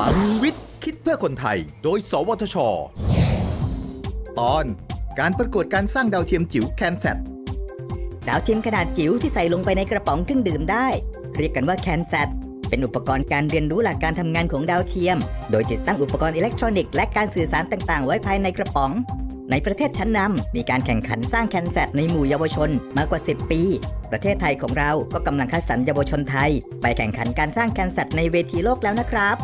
คลังวิทย์ คิดเพื่อคนไทย โดย สวทช ตอนการประกวดการสร้างดาวเทียมจิ๋ว CanSat ดาวเทียมขนาดจิ๋วที่ใส่ลงไปในกระป๋องเครื่องดื่มได้ เรียกกันว่า CanSat เป็นอุปกรณ์การเรียนรู้หลักการทำงานของดาวเทียม โดยติดตั้งอุปกรณ์อิเล็กทรอนิกส์และการสื่อสารต่างๆ ไว้ภายในกระป๋อง ในประเทศชั้นนำมีการแข่งขันสร้าง CanSat ในหมู่เยาวชนมากกว่า 10 ปี ประเทศไทยของเราก็กำลังคัดสรรเยาวชนไทย ไปแข่งขันการสร้าง CanSat ในเวทีโลกแล้วนะครับ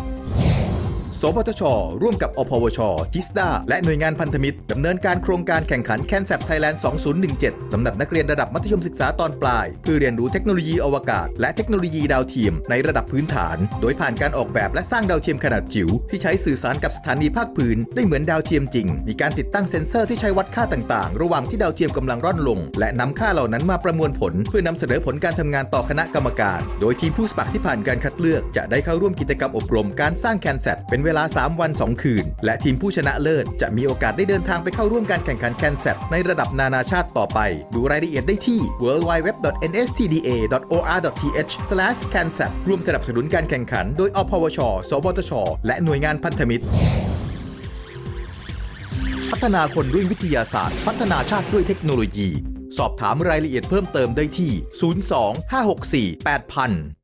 สวทช ร่วมกับอพวช จิสด้าและหน่วยงานพันธมิตรดำเนินการโครงการแข่งขันแคนแซ t ไทยแลนด์ 2017 สำหรับนักเรียนระดับมัธยมศึกษาตอนปลาย เพื่อเรียนรู้เทคโนโลยีอวกาศ และเทคโนโลยีดาวเทียมในระดับพื้นฐาน โดยผ่านการออกแบบและสร้างดาวเทียมขนาดจิ๋วที่ใช้สื่อสารกับสถานีภาคพื้น ได้เหมือนดาวเทียมจริง มีการติดตั้งเซ็นเซอร์ที่ใช้วัดค่าต่างๆ ระหว่างที่ดาวเทียมกำลังร่อนลง และนำค่าเหล่านั้นมาประมวลผล เพื่อนำเสนอผลการทำงานต่อคณะกรรมการ โดยทีมผู้สมัครที่ผ่านการคัดเลือกจะได้เข้าร่วมกิจกรรมอบรมการสร้าง CanSat เป็นเวลา 3 วัน 2 คืน และทีมผู้ชนะเลิศ จะมีโอกาสได้เดินทางไปเข้าร่วมการแข่งขัน CanSat ในระดับนานาชาติต่อไป ดูรายละเอียดได้ที่ www.nstda.or.th/cansat ร่วมสนับสนุนการแข่งขันโดยอพวช สวทช และหน่วยงานพันธมิตร พัฒนาคนด้วยวิทยาศาสตร์ พัฒนาชาติด้วยเทคโนโลยี สอบถามรายละเอียดเพิ่มเติมได้ที่ 02 564 8000